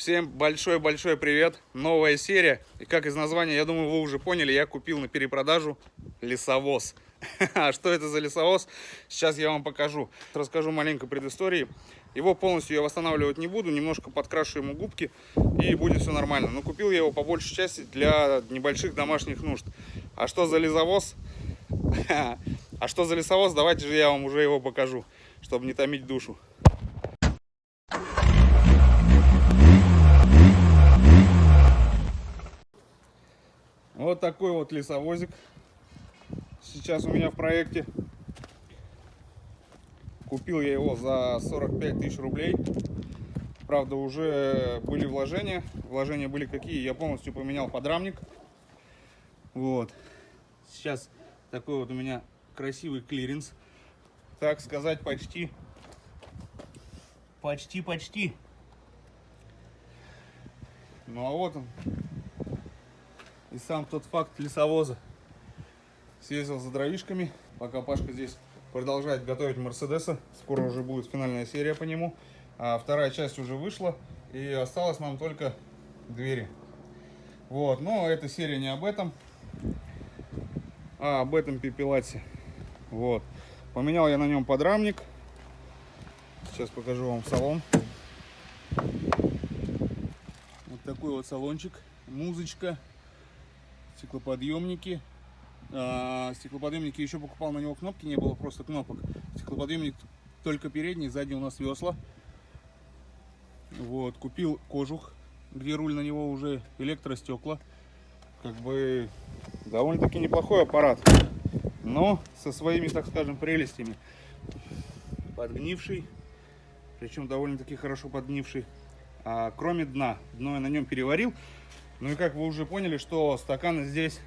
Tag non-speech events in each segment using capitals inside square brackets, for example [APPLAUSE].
Всем большой-большой привет, новая серия. И как из названия, я думаю, вы уже поняли, я купил на перепродажу лесовоз. [LAUGHS] А что это за лесовоз? Сейчас я вам покажу. Расскажу маленько предыстории. Его полностью я восстанавливать не буду, немножко подкрашу ему губки и будет все нормально. Но купил я его по большей части для небольших домашних нужд. А что за лесовоз? [LAUGHS] А что за лесовоз? Давайте же я вам уже его покажу, чтобы не томить душу. Вот такой вот лесовозик. Сейчас у меня в проекте. Купил я его за 45 тысяч рублей. Правда, уже были вложения. Вложения были какие? Я полностью поменял подрамник. Вот. Сейчас такой вот у меня красивый клиренс. Так сказать, почти. Почти-почти. Ну а вот он, и сам тот факт лесовоза. Съездил за дровишками, пока Пашка здесь продолжает готовить Мерседеса. Скоро уже будет финальная серия по нему. А вторая часть уже вышла. И осталось нам только двери. Вот, но эта серия не об этом, а об этом пепелате. Вот. Поменял я на нем подрамник. Сейчас покажу вам салон. Вот такой вот салончик. Музычка стеклоподъемники. А, стеклоподъемники еще покупал, на него кнопки не было, просто кнопок. Стеклоподъемник только передний, сзади у нас весла. Вот, купил кожух, где руль на него уже электростекла. Как бы довольно-таки неплохой аппарат, но со своими, так скажем, прелестями. Подгнивший, причем довольно-таки хорошо подгнивший. А, кроме дна, дно я на нем переварил. Ну и как вы уже поняли, что стаканы здесь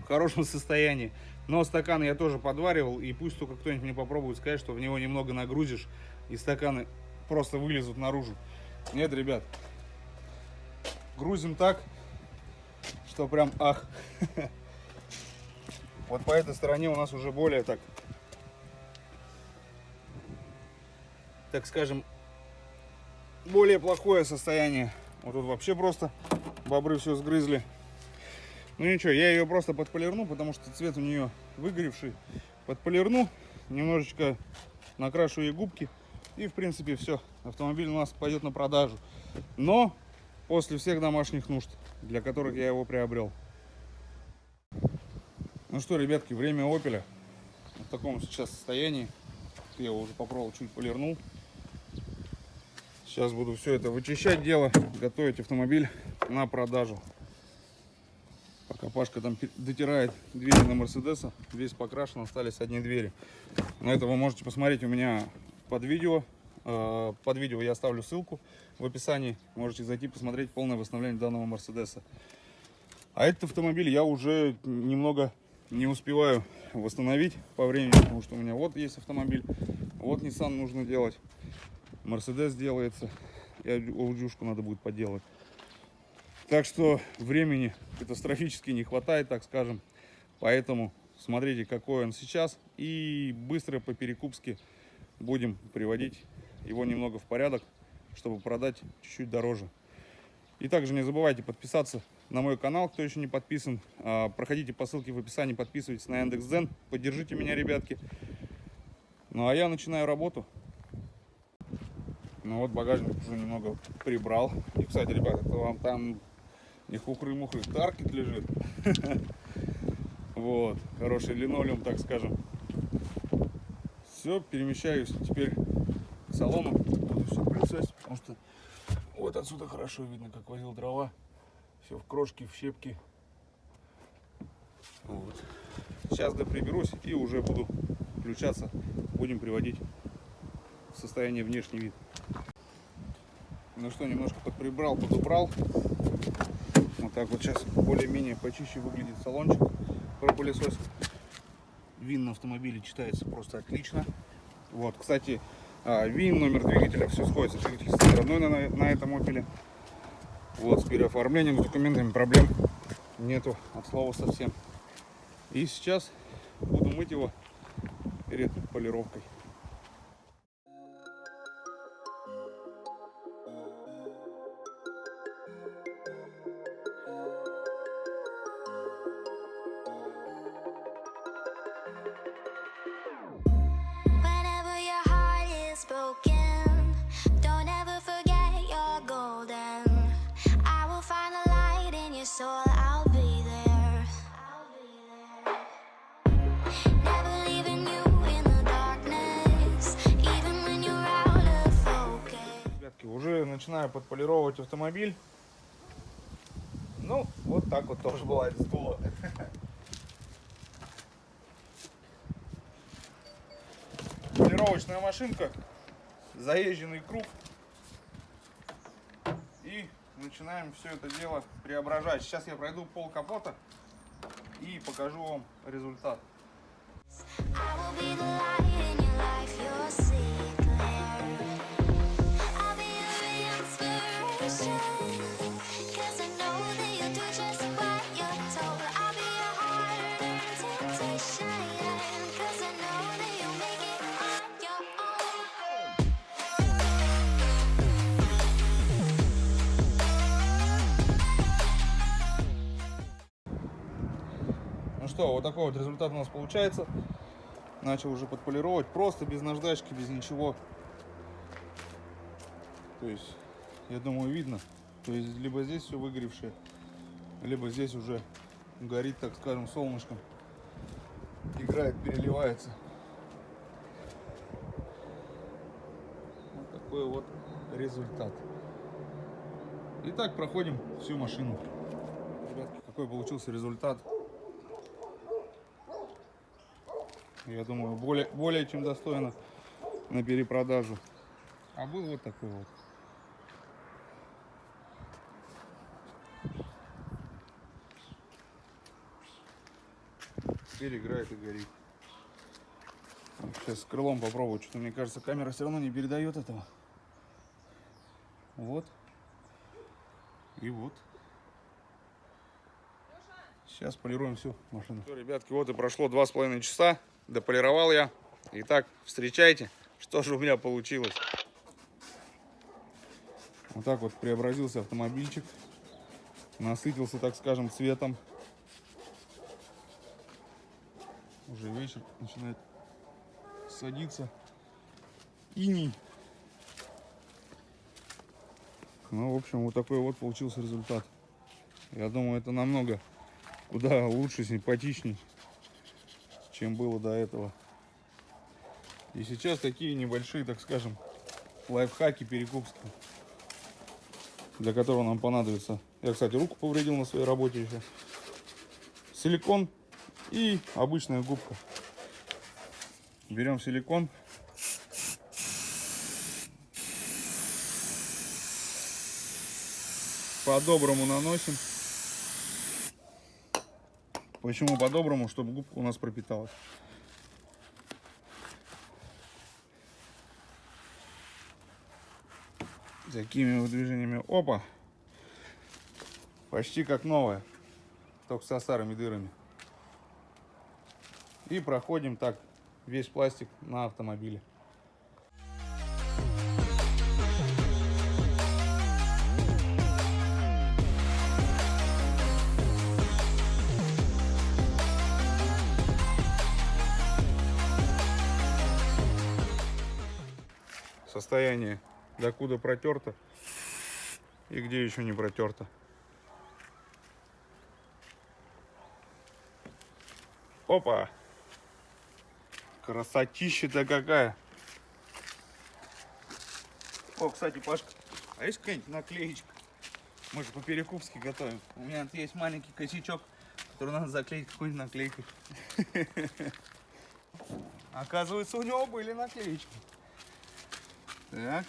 в хорошем состоянии. Но стаканы я тоже подваривал, и пусть только кто-нибудь мне попробует сказать, что в него немного нагрузишь, и стаканы просто вылезут наружу. Нет, ребят, грузим так, что прям ах. [LAUGHS] Вот по этой стороне у нас уже более так, так скажем, более плохое состояние. Вот тут вообще просто бобры все сгрызли. Ну ничего, я ее просто подполирну, потому что цвет у нее выгоревший. Подполирну, немножечко накрашу ей губки. И в принципе все, автомобиль у нас пойдет на продажу. Но после всех домашних нужд, для которых я его приобрел. Ну что, ребятки, время Опеля в таком сейчас состоянии. Я его уже попробовал, чуть полирнул. Сейчас буду все это вычищать дело, готовить автомобиль на продажу. Пока Пашка там дотирает двери на Мерседеса, весь покрашен, остались одни двери. На это вы можете посмотреть у меня под видео. Э, под видео я оставлю ссылку в описании. Можете зайти посмотреть полное восстановление данного Мерседеса. А этот автомобиль я уже немного не успеваю восстановить по времени, потому что у меня вот есть автомобиль, вот Nissan нужно делать. Мерседес делается. И аудюшку надо будет поделать. Так что времени катастрофически не хватает, так скажем. Поэтому смотрите, какой он сейчас. И быстро по перекупски будем приводить его немного в порядок, чтобы продать чуть-чуть дороже. И также не забывайте подписаться на мой канал, кто еще не подписан. А, проходите по ссылке в описании, подписывайтесь на Яндекс.Дзен. Поддержите меня, ребятки. Ну а я начинаю работу. Ну вот багажник уже немного прибрал. И, кстати, ребята, это вам там не хухры-мухры, таркет лежит. Вот, хороший линолеум, так скажем. Все, перемещаюсь теперь к салону. Буду все пылесосить, потому что вот отсюда хорошо видно, как возил дрова. Все в крошке, в щепки. Вот. Сейчас доприберусь и уже буду включаться. Будем приводить в состояние внешний вид. Ну что, немножко подприбрал, подубрал. Так вот сейчас более-менее почище выглядит салончик пропылесос. ВИН на автомобиле читается просто отлично. Вот, кстати, а, ВИН, номер двигателя, все сходится. Двигатель стоит родной на, на этом опеле. Вот, с переоформлением, с документами проблем нету от слова совсем. И сейчас буду мыть его перед полировкой. Начинаю подполировать автомобиль. Ну, вот так вот тоже бывает с дула. Полировочная машинка, заезженный круг. И начинаем все это дело преображать. Сейчас я пройду пол капота и покажу вам результат. I will be the light in your life, что, вот такой вот результат у нас получается. Начал уже подполировать, просто без наждачки, без ничего. То есть, я думаю, видно. То есть, либо здесь все выгоревшее, либо здесь уже горит, так скажем, солнышком. Играет, переливается. Вот такой вот результат. Итак, проходим всю машину. Ребятки, какой получился результат. Я думаю, более, более чем достойно на перепродажу. А был вот такой вот. Теперь играет и горит. Сейчас с крылом попробую. Что-то мне кажется, камера все равно не передает этого. Вот. И вот. Сейчас полируем всю машину. Все, ребятки, вот и прошло два с половиной часа. Дополировал я. Итак, встречайте, что же у меня получилось. Вот так вот преобразился автомобильчик. Насытился, так скажем, цветом. Уже вечер начинает садиться. Иней. Ну, в общем, вот такой вот получился результат. Я думаю, это намного куда лучше, симпатичней, чем было до этого. И сейчас такие небольшие, так скажем, лайфхаки перекупские, для которого нам понадобится. Я, кстати, руку повредил на своей работе еще. Силикон и обычная губка. Берем силикон. По-доброму наносим. Почему по-доброму? Чтобы губка у нас пропиталась. Такими движениями. Опа! Почти как новая. Только со старыми дырами. И проходим так весь пластик на автомобиле. Состояние докуда протерто и где еще не протерто. Опа! Красотища-то какая! О, кстати, Пашка, а есть какая-нибудь наклеечка? Мы же по-перекупски готовим. У меня тут есть маленький косячок, который надо заклеить какой-нибудь наклейкой. [LAUGHS] Оказывается, у него были наклеечки. Так.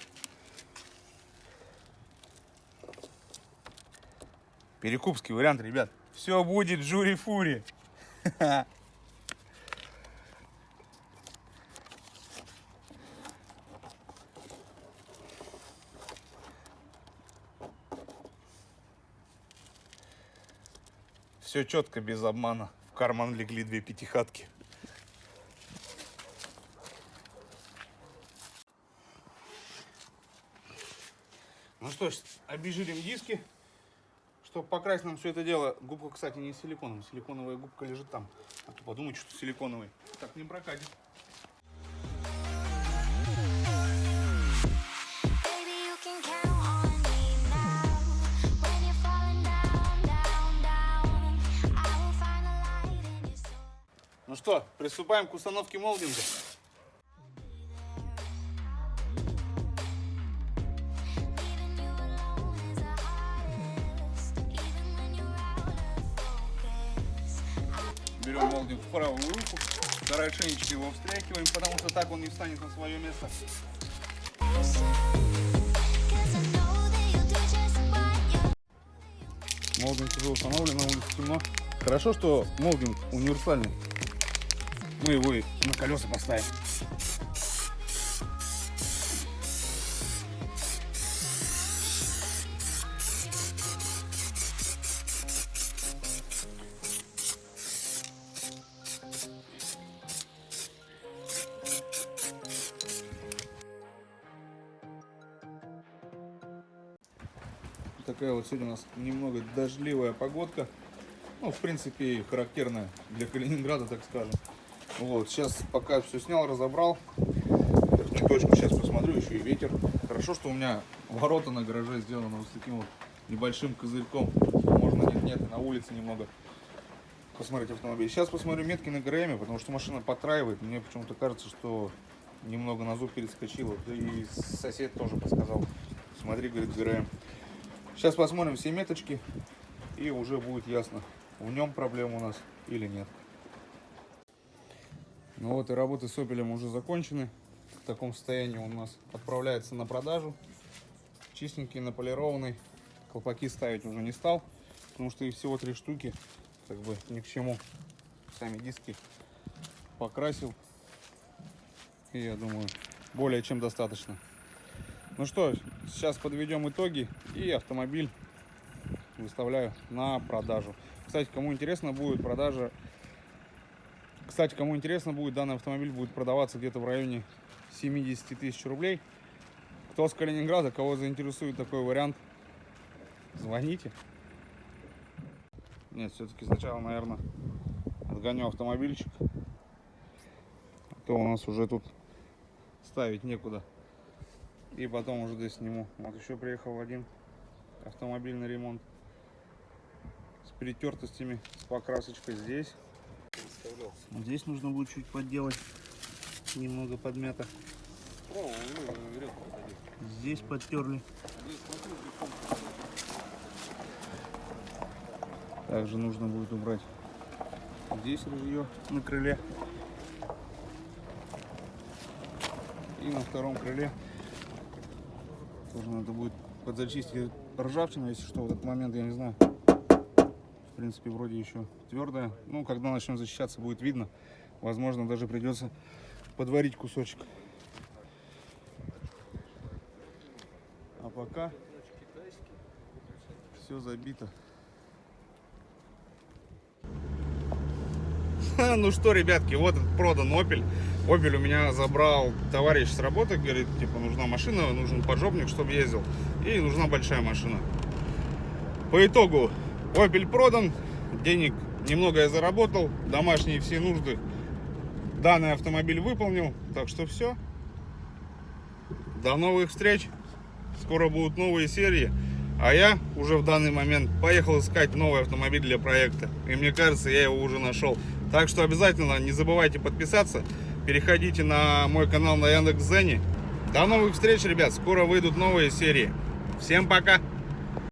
Перекупский вариант, ребят. Все будет жури-фури. [LAUGHS] Все четко, без обмана. В карман легли две пятихатки. Ну что ж, обезжирим диски, чтобы покрасить нам все это дело. Губка, кстати, не силиконовая. Силиконовая губка лежит там. А то подумайте, что силиконовый. Так не прокатит. Ну что, приступаем к установке молдинга. Берем молдинг в правую руку, хорошенечко его встряхиваем, потому что так он не встанет на свое место. Молдинг уже установлен, на улице темно. Хорошо, что молдинг универсальный. Мы его и на колеса поставим. Такая вот сегодня у нас немного дождливая погодка. Ну, в принципе, характерная для Калининграда, так скажем. Вот, сейчас пока все снял, разобрал. Верхнюю точку сейчас посмотрю, еще и ветер. Хорошо, что у меня ворота на гараже сделаны вот с таким вот небольшим козырьком. Можно нет-нет, на улице немного посмотреть автомобиль. Сейчас посмотрю метки на ГРМ, потому что машина потраивает. Мне почему-то кажется, что немного на зуб перескочила. И сосед тоже подсказал. Смотри, говорит, ГРМ. Сейчас посмотрим все меточки и уже будет ясно, в нем проблема у нас или нет. Ну вот и работы с опелем уже закончены. В таком состоянии он у нас отправляется на продажу. Чистенький, наполированный. Колпаки ставить уже не стал, потому что их всего три штуки. Как бы ни к чему. Сами диски покрасил. И я думаю, более чем достаточно. Ну что, сейчас подведем итоги и автомобиль выставляю на продажу. Кстати, кому интересно будет продажа, кстати, кому интересно будет, данный автомобиль будет продаваться где-то в районе 70 тысяч рублей. Кто с Калининграда, кого заинтересует такой вариант, звоните. Нет, все-таки сначала, наверное, отгоню автомобильчик. А то у нас уже тут ставить некуда. И потом уже здесь сниму. Вот еще приехал один автомобиль на ремонт. С перетертостями, с покрасочкой здесь. Здесь нужно будет чуть подделать. Немного подмято. Здесь подтерли. Также нужно будет убрать здесь ружье на крыле. И на втором крыле тоже надо будет подзачистить ржавчину, если что, в этот момент, я не знаю. В принципе, вроде еще твердая. Ну, когда начнем защищаться, будет видно. Возможно, даже придется подварить кусочек. А пока все забито. [LAUGHS] Ну что, ребятки, вот продан Opel. Opel у меня забрал товарищ с работы, говорит, типа, нужна машина, нужен поджопник, чтобы ездил. И нужна большая машина. По итогу, Opel продан, денег немного я заработал, домашние все нужды данный автомобиль выполнил. Так что все. До новых встреч. Скоро будут новые серии. А я уже в данный момент поехал искать новый автомобиль для проекта. И мне кажется, я его уже нашел. Так что обязательно не забывайте подписаться. Переходите на мой канал на Яндекс.Зене. До новых встреч, ребят. Скоро выйдут новые серии. Всем пока.